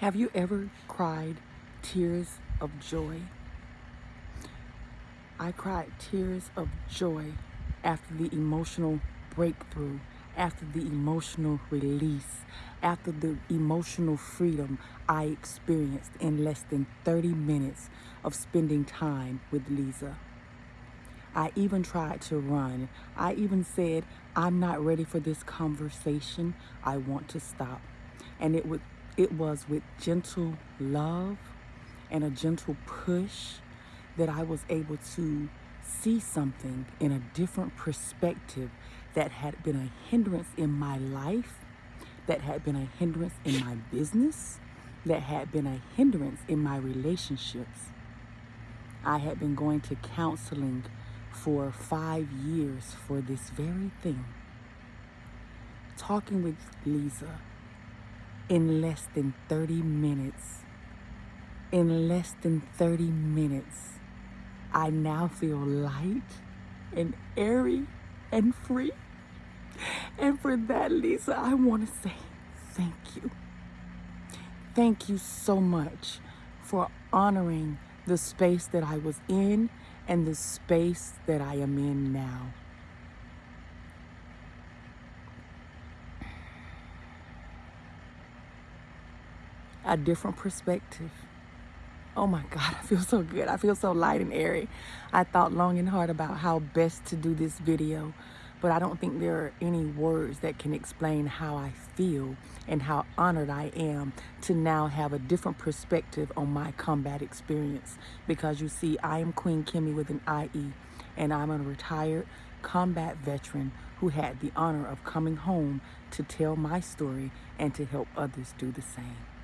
Have you ever cried tears of joy? I cried tears of joy after the emotional breakthrough, after the emotional release, after the emotional freedom I experienced in less than 30 minutes of spending time with Lisa. I even tried to run. I even said, I'm not ready for this conversation. I want to stop. And it would it was with gentle love and a gentle push that I was able to see something in a different perspective that had been a hindrance in my life, that had been a hindrance in my business, that had been a hindrance in my relationships. I had been going to counseling for five years for this very thing. Talking with Lisa in less than 30 minutes. In less than 30 minutes, I now feel light and airy and free. And for that, Lisa, I want to say thank you. Thank you so much for honoring the space that I was in and the space that I am in now. A different perspective. Oh my God, I feel so good. I feel so light and airy. I thought long and hard about how best to do this video, but I don't think there are any words that can explain how I feel and how honored I am to now have a different perspective on my combat experience. Because you see, I am Queen Kimmy with an IE, and I'm a retired combat veteran who had the honor of coming home to tell my story and to help others do the same.